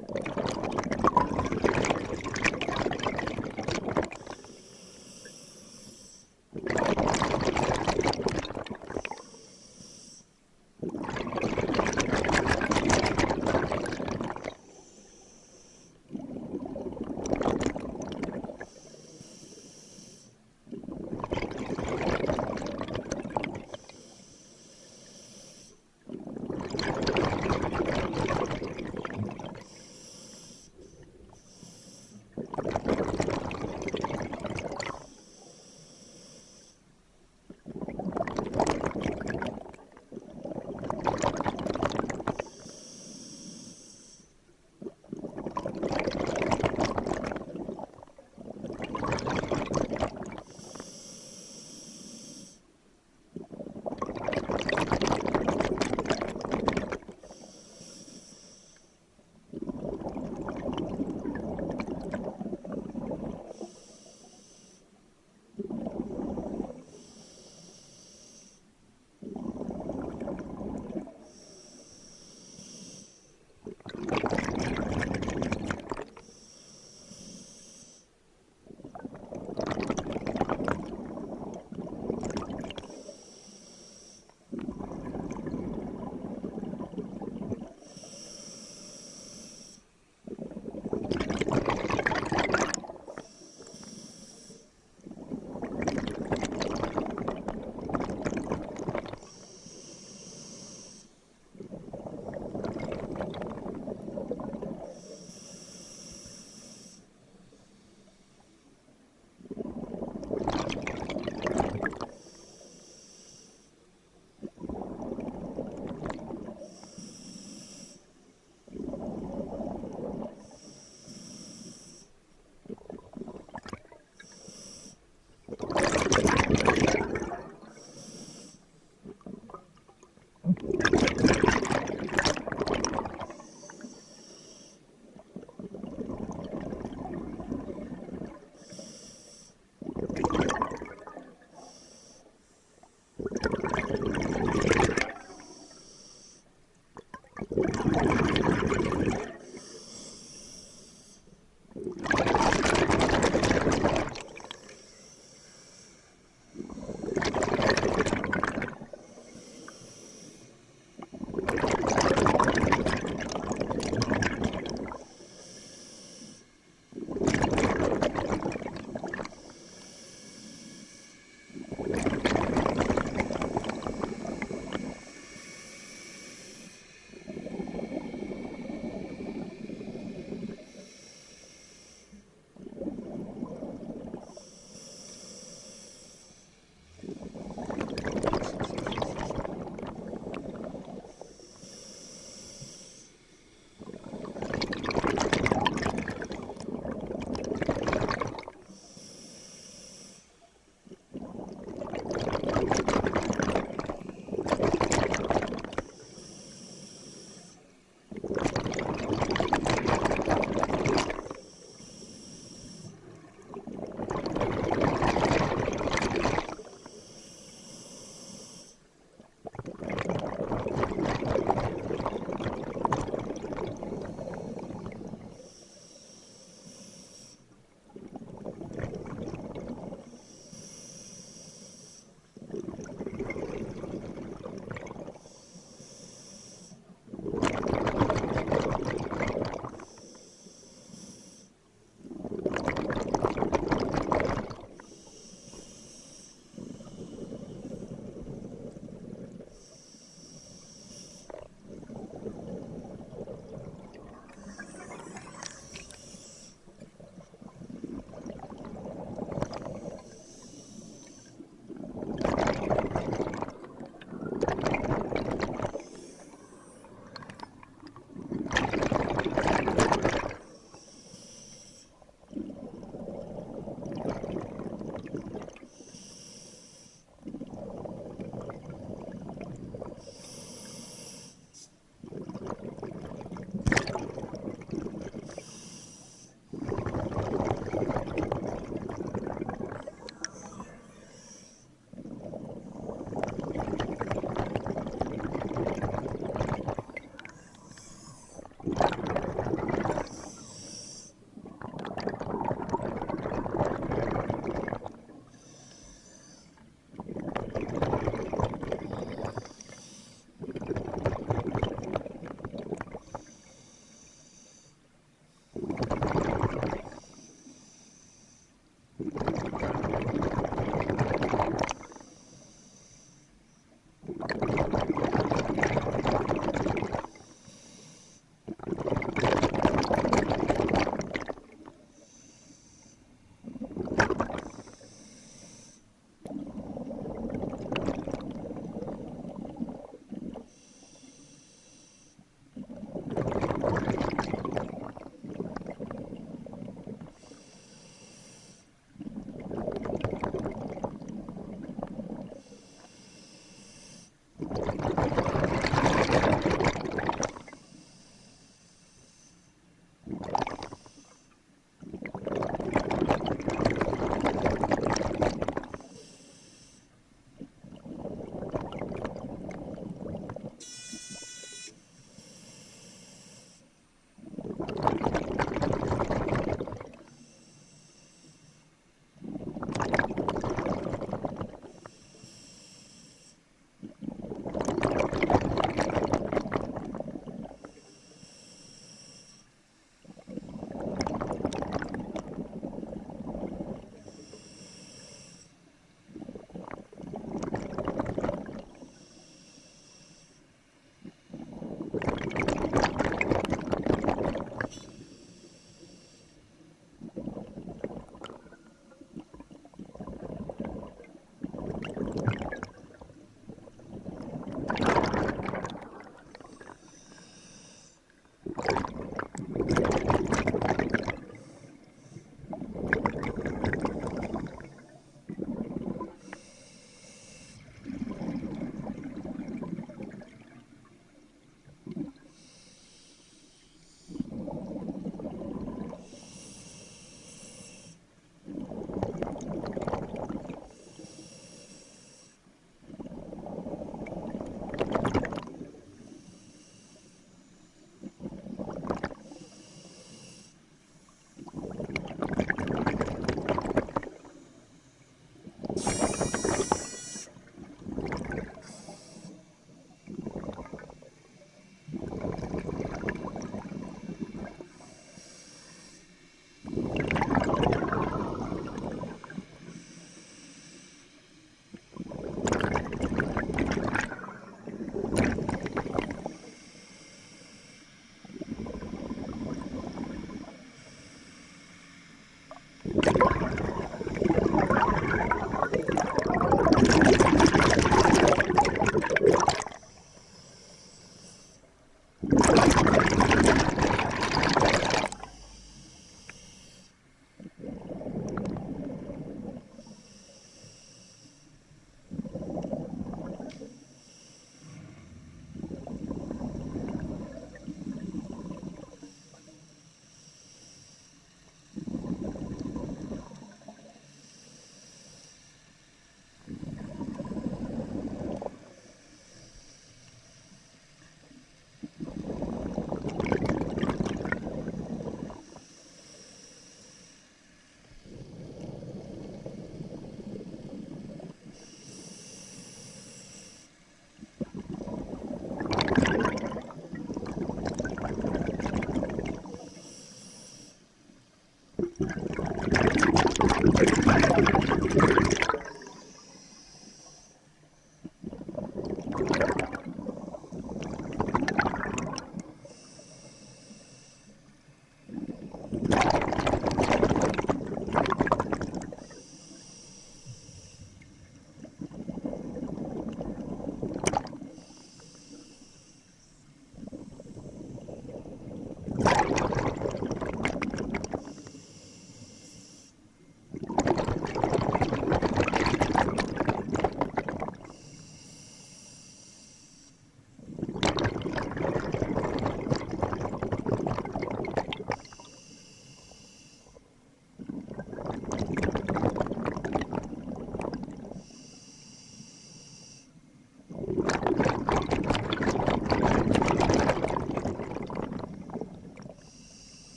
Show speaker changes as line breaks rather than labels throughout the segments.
Okay.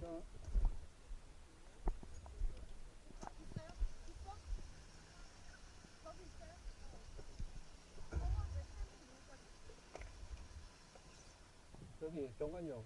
감사합니다. 여기 정관용